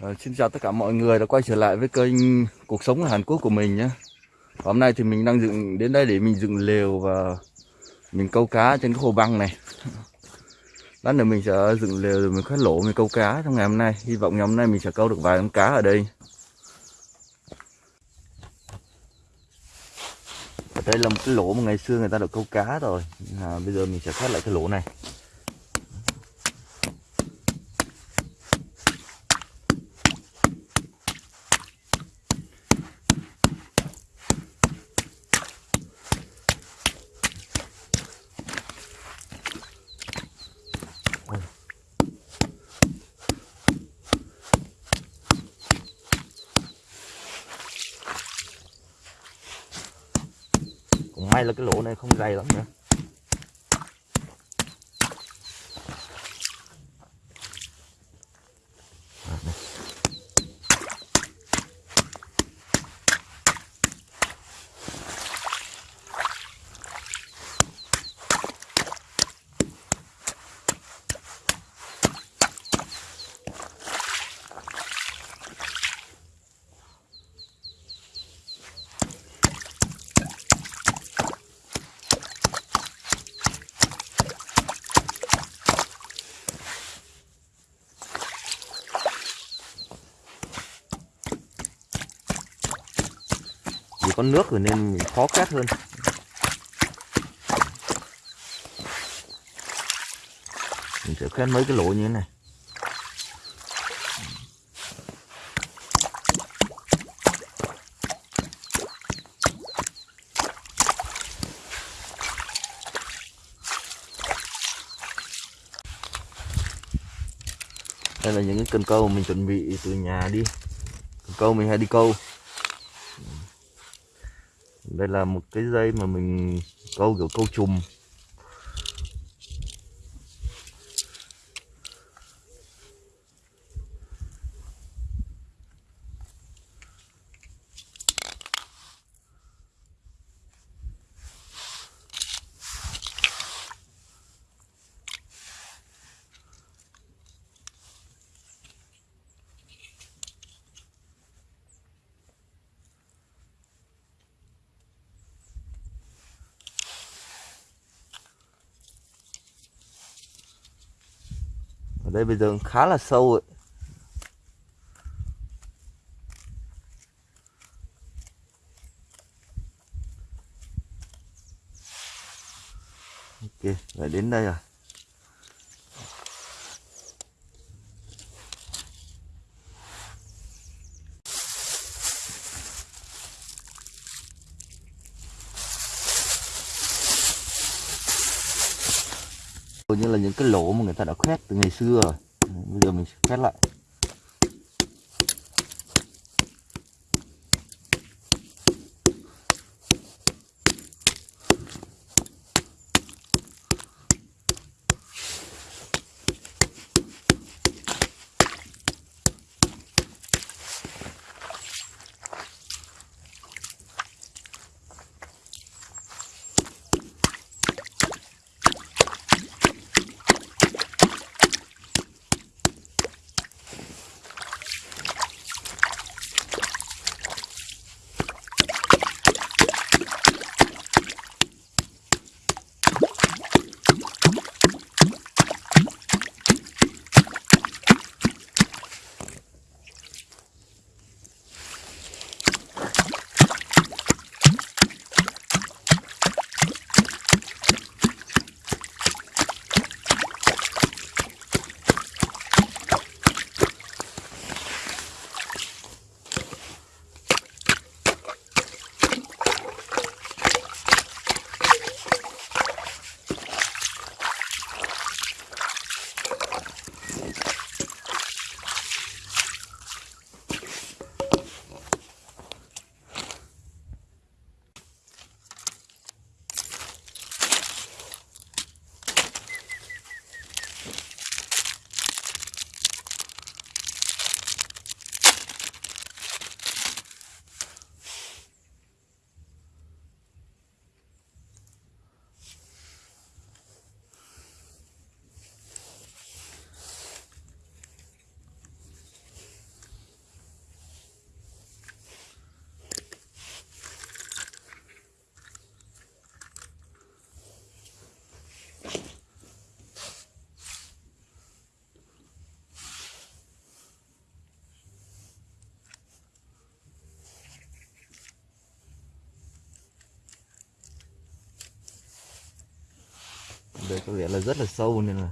Ờ, xin chào tất cả mọi người đã quay trở lại với kênh cuộc sống ở Hàn Quốc của mình nhé. Hôm nay thì mình đang dựng đến đây để mình dựng lều và mình câu cá trên cái hồ băng này. Lát nữa mình sẽ dựng lều rồi mình khoét lỗ mình câu cá trong ngày hôm nay. Hy vọng ngày hôm nay mình sẽ câu được vài con cá ở đây. Ở đây là một cái lỗ mà ngày xưa người ta được câu cá rồi. À, bây giờ mình sẽ khoét lại cái lỗ này. Cũng đây không dày lắm nữa. Có nước rồi nên khó khét hơn. Mình sẽ khét mấy cái lỗ như thế này. Đây là những cái cần câu mình chuẩn bị từ nhà đi. Cần câu mình hay đi câu đây là một cái dây mà mình câu kiểu câu chùm. Đây bây giờ khá là sâu ấy. ok lại đến đây rồi Hầu như là những cái lỗ mà người ta đã khoét từ ngày xưa rồi. Bây giờ mình khoét lại. Đây có vẻ là rất là sâu nên là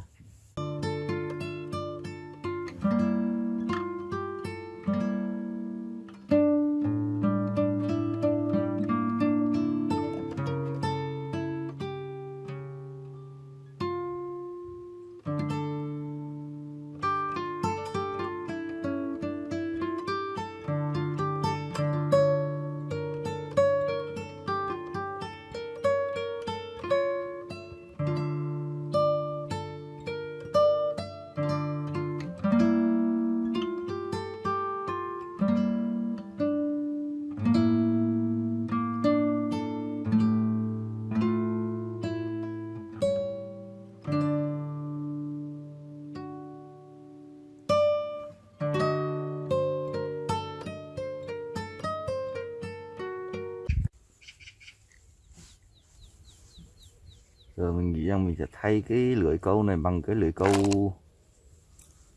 nghĩ rằng mình sẽ thay cái lưỡi câu này bằng cái lưỡi câu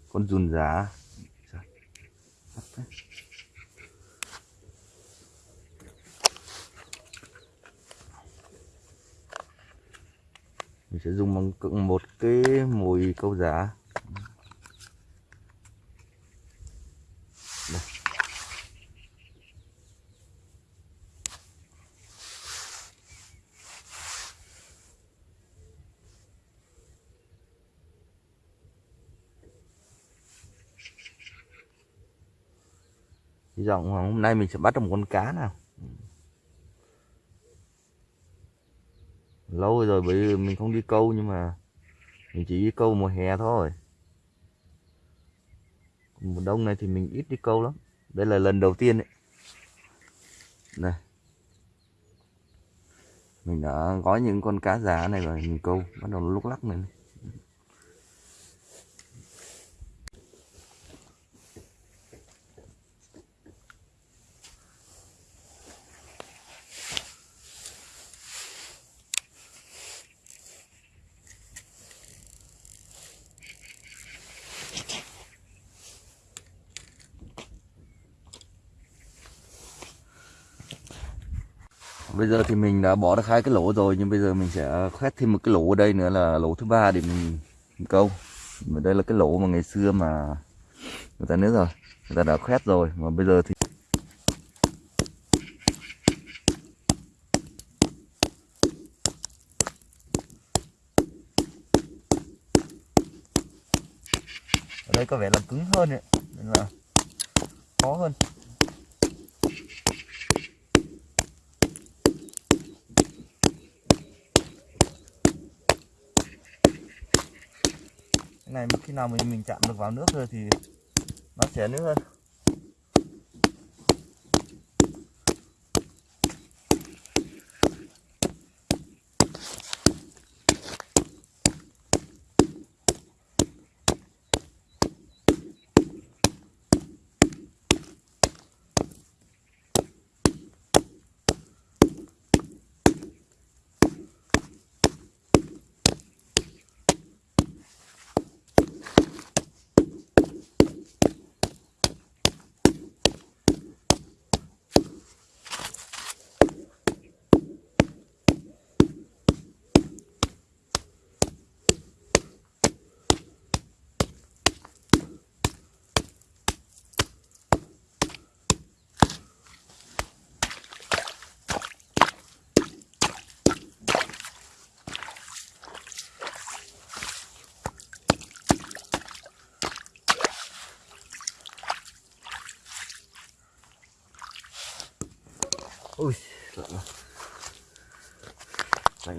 con dùn giá mình sẽ dùng bằng một cái mồi câu giá Đây. Hy vọng hôm nay mình sẽ bắt được một con cá nào. Lâu rồi bởi vì mình không đi câu nhưng mà mình chỉ đi câu mùa hè thôi. Mùa đông này thì mình ít đi câu lắm. Đây là lần đầu tiên đấy này. Mình đã gói những con cá giá này rồi mình câu bắt đầu lúc lắc này, này. Bây giờ thì mình đã bỏ được hai cái lỗ rồi nhưng bây giờ mình sẽ khoét thêm một cái lỗ ở đây nữa là lỗ thứ ba để mình, mình câu. Và đây là cái lỗ mà ngày xưa mà người ta nữa rồi người ta đã khoét rồi. Mà bây giờ thì ở đây có vẻ là cứng hơn ấy nên là khó hơn. Cái này, khi nào mình mình chạm được vào nước rồi thì nó sẽ nước hơn.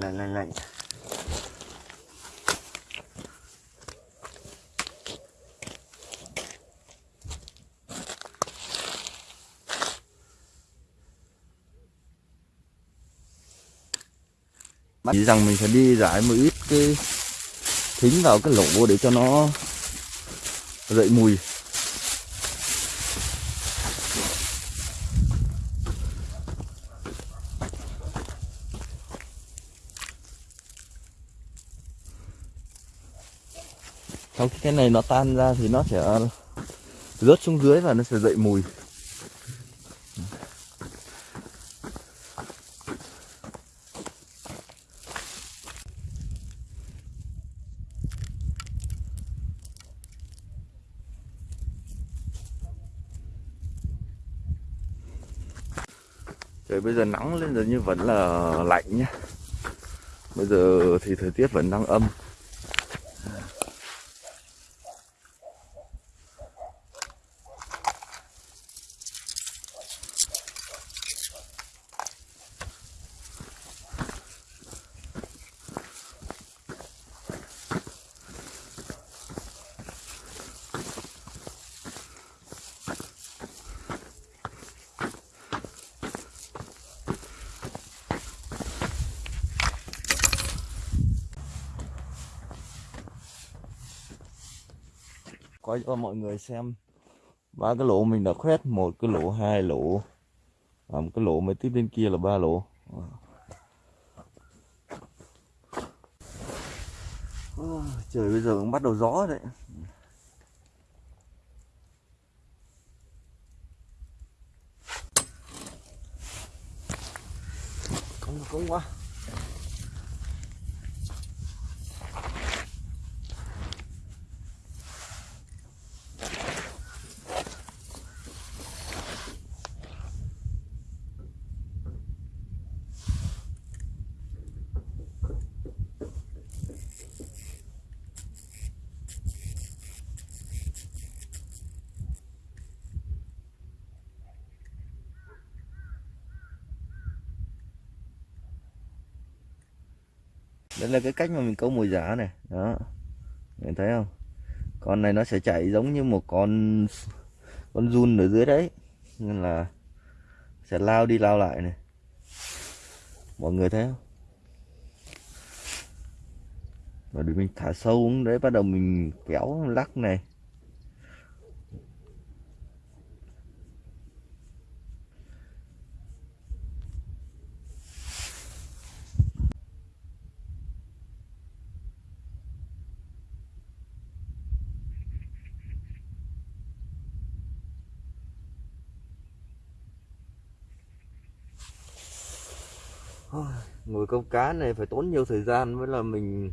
Này này này. Lạnh rằng mình sẽ đi rải một ít cái thính vào cái lỗ để cho nó dậy mùi. sau khi cái này nó tan ra thì nó sẽ rớt xuống dưới và nó sẽ dậy mùi. Trời, bây giờ nắng lên rồi như vẫn là lạnh nhá. Bây giờ thì thời tiết vẫn đang âm. Quay cho mọi người xem. Ba cái lỗ mình đã khoét, một cái lỗ, hai lỗ. Và một cái lỗ mới tiếp bên kia là ba lỗ. Trời, bây giờ cũng bắt đầu gió đấy. Không không quá. Đây là cái cách mà mình câu mồi giả này. Đó. Mình thấy không? Con này nó sẽ chạy giống như một con con run ở dưới đấy. Nên là sẽ lao đi lao lại này. Mọi người thấy không? Và để mình thả sâu xuống đấy, bắt đầu mình kéo lắc này ngồi câu cá này phải tốn nhiều thời gian với là mình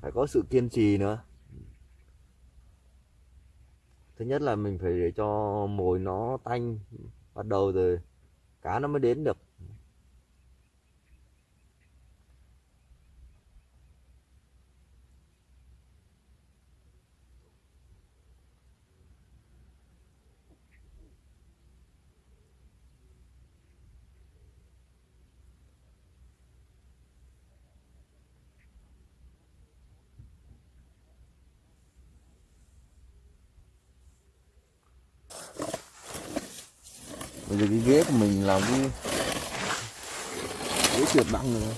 phải có sự kiên trì nữa. Thứ nhất là mình phải để cho mồi nó tanh, bắt đầu rồi cá nó mới đến được bây giờ cái ghế của mình làm cái ghế trượt băng rồi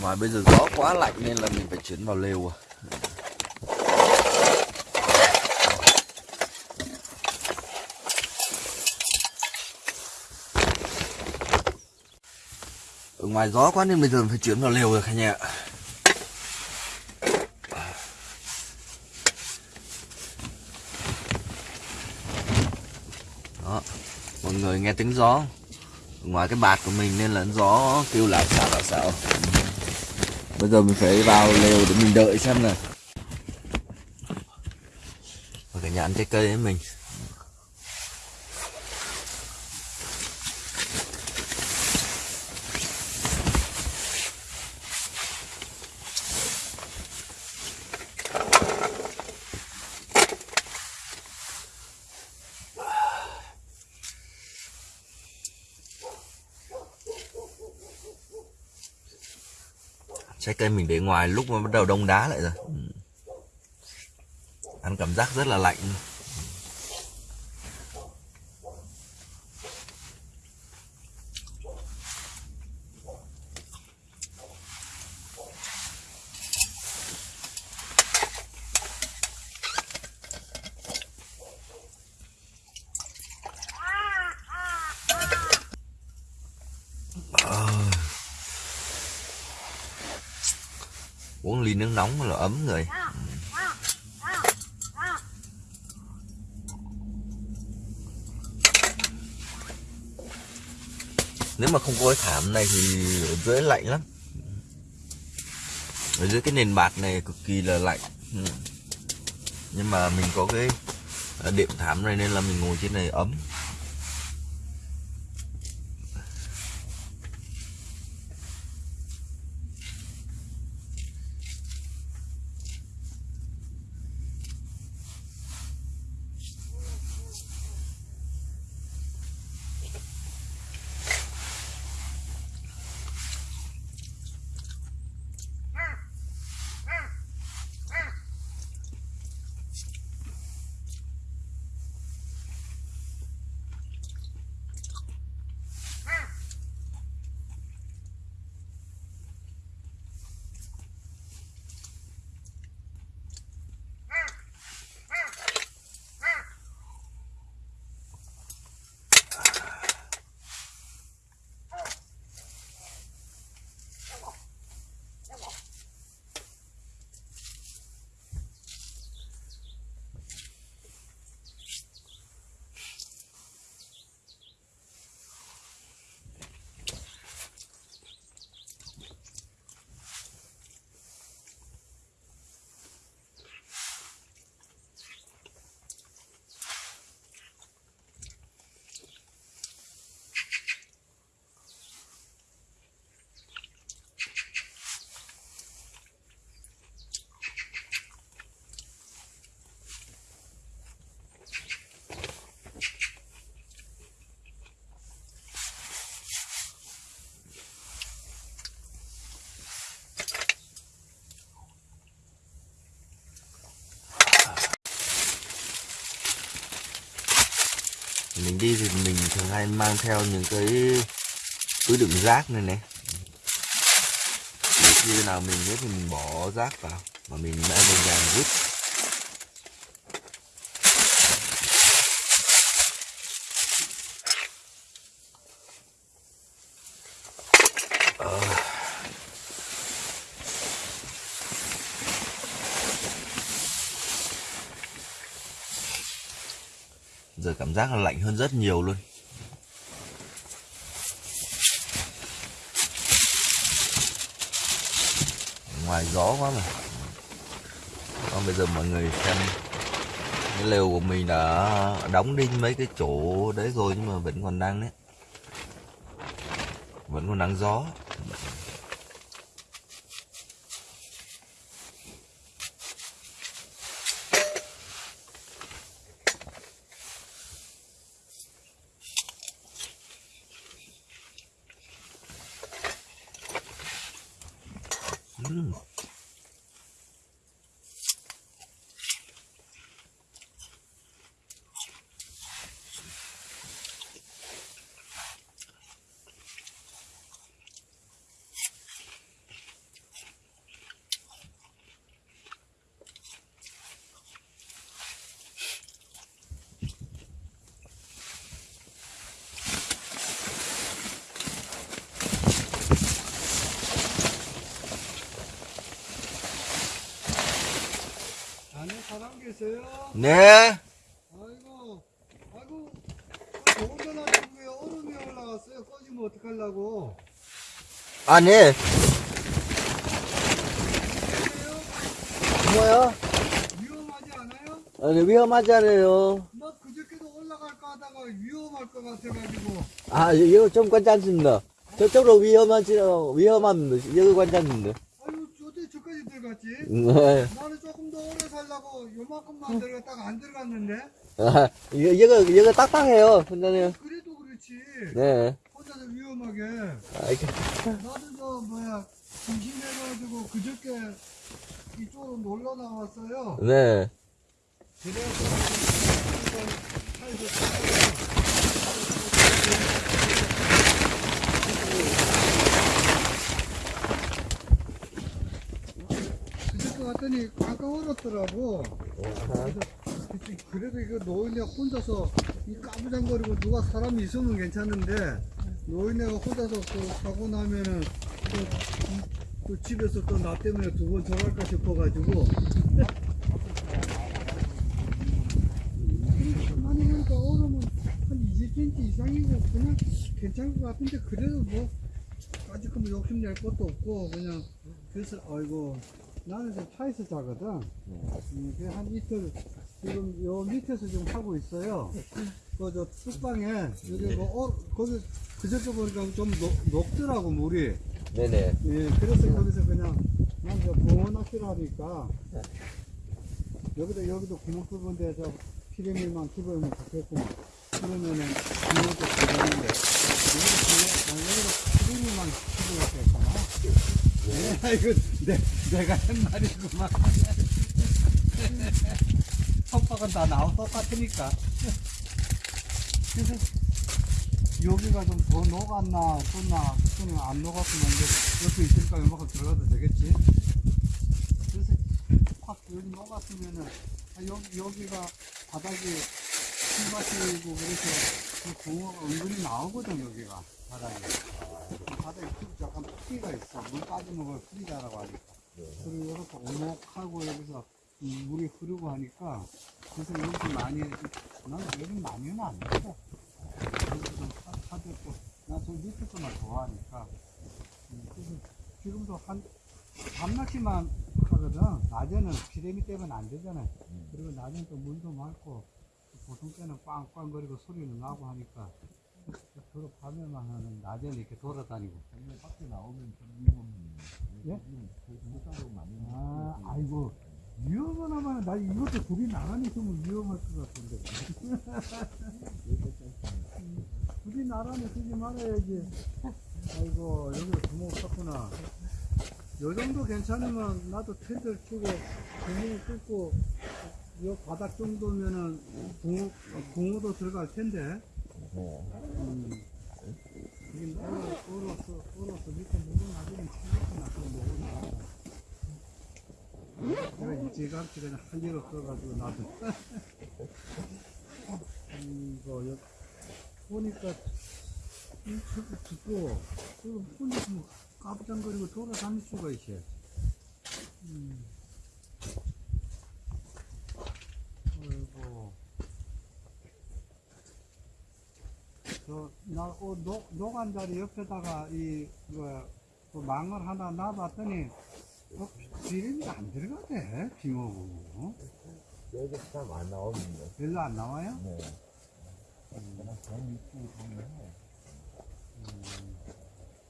ngoài bây giờ gió quá lạnh nên là mình phải chuyển vào lều à. Ở ngoài gió quá nên bây giờ phải chuyển vào lều rồi cả nhà đó, mọi người nghe tiếng gió. Ngoài cái bạt của mình nên là gió kêu lại xạo lại xạo bây giờ mình phải vào lều để mình đợi xem nè ở cả nhà ăn trái cây với mình. Cây mình để ngoài lúc mà bắt đầu đông đá lại rồi. Ừ. Ăn cảm giác rất là lạnh. Uống ly nước nóng là ấm người nếu mà không có cái thảm này thì ở dưới lạnh lắm. Ở dưới cái nền bạt này cực kỳ là lạnh. Nhưng mà mình có cái à, đệm thảm này nên là mình ngồi trên này ấm. Mình đi thì mình thường hay mang theo những cái túi đựng rác này này để khi nào mình nhớ thì mình bỏ rác vào, mà mình đã về nhà rút. Giờ cảm giác là lạnh hơn rất nhiều luôn. Ngoài gió quá mà. Còn bây giờ mọi người xem cái lều của mình đã đóng đinh mấy cái chỗ đấy rồi nhưng mà vẫn còn đang đấy. Vẫn còn đang gió. 네 아이고, 아이고, 더운 데 놔두고 왜 얼음이 올라갔어요? 꺼지면 어떡하려고? nè 그래요? 뭐야 위험하지 않아요? 아니 위험하지 않아요 막 그저께도 올라갈까 하다가 위험할 것 같아가지고. 아 이거 좀 괜찮습니다 저쪽으로 위험하지 위험합니다 여기 괜찮습니다 아유, 어떻게 저까지 들어갔지? 네. 나는 조금 더 오래 살려고 요만큼만 들어갔다가 안 들어갔는데? 아, 이거, 이거, 이거 딱딱해요, 혼자네요. 그래도 그렇지. 네. 혼자서 위험하게. 아, 이렇게. 나도 저, 뭐야, 심심해가지고 그저께 이쪽으로 놀러 나왔어요. 네. 그래서 그저께 왔더니 아까 얼었더라고. 그래도 이거 노인네 혼자서 이 까부장거리고 누가 사람이 있으면 괜찮은데 노인네가 혼자서 그 사고 나면은 또 또 집에서 또 나 때문에 두 번 전화할까 싶어가지고. 많이 하니까 얼음은 한 20cm 이상이고 그냥 괜찮을 것 같은데 그래도 뭐 아직 뭐 욕심낼 것도 없고 그냥 그래서 아이고 나는 지금 차에서 자거든. 음, 그한 이틀 지금 요 밑에서 지금 하고 있어요. 그저 뚝방에 여기 뭐 어, 거기 그저께 보니까 좀 녹, 녹더라고 물이. 네네. 예, 그래서 거기서 그냥 난저 붕어 낚시를 하니까 여기도 여기도 구멍 뚫은 데 저 피레밀만 집어오면 좋겠구만. 그러면은 붕어도 들어가는데 여기도 난 여기도 피레밀만 집어오겠구나. 예, 이거 내, 내가 한 말이구만. 속박은 다 나와 똑같으니까. 그래서 여기가 좀 더 녹았나 떴나 그냥 안 녹았으면 이제 옆에 있으니까 요만큼 들어가도 되겠지 그래서 확 여기 녹았으면은 아, 여기, 여기가 바닥이 풀밭이고 그래서 그 붕어가 은근히 나오거든 여기가 바닥에 바닥에 풀- 약간 풀기가 있어. 물 빠지면 그걸 풀이자라고 하니까. 그리고 이렇게 오목하고 여기서 이 물이 흐르고 하니까 그래서 여기서 많이 나는 여기 많이는 안 먹어 여기서 좀 사- 사줬고. 나저 밑에 것만 좋아하니까. 음, 그래서 지금도 한 밤낚시만 하거든. 낮에는 피레미 때문에 안 되잖아요 그리고 낮에는 또 물도 맑고 보통 때는 꽝꽝거리고 소리는 나고 하니까 주로 밤에만 하는 낮에는 이렇게 돌아다니고. 밖에 나오면 좀 위험해. 예? 물가로 많이 아 아이고. 위험하나만 나 이것도 둘이 나란히 있으면 위험할 것 같은데. 둘이 나란히 쓰지 말아야지. 아이고 여기도 구멍 쳤구나. 요 정도 괜찮으면 나도 텐트를 치고 구멍을 뚫고 요 바닥 정도면은 붕어, 붕어도 들어갈 텐데 음. 이게 얼어, 얼어서, 얼어서 밑에 물은 나중에 치겠구나 그거 먹으니까 일찌감치 그냥 할일 없어가지고 나도 음, 이거 여, 보니까 이 저기 듣고 그리고 혼자서 뭐 깜짝거리고 돌아다닐 수가 있어 음. 아이고 어, 녹, 녹한 자리 옆에다가 이 뭐야 그 망을 하나 놔봤더니 어, 비름이 안 들어가대 빙어고 여기 참안 나오는데. 별로 안 나와요? 네. 있고 보면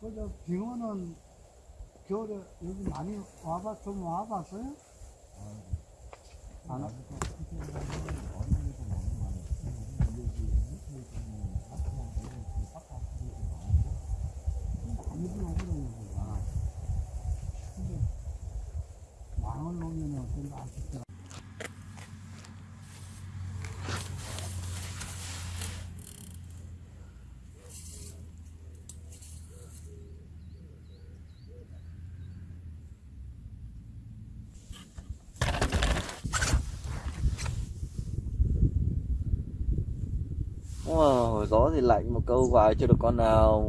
그저 빙어는 겨울에 여기 많이 와봤 좀 와봤어요? 안 와? 많이 gió thì lạnh một câu vài chưa được con nào.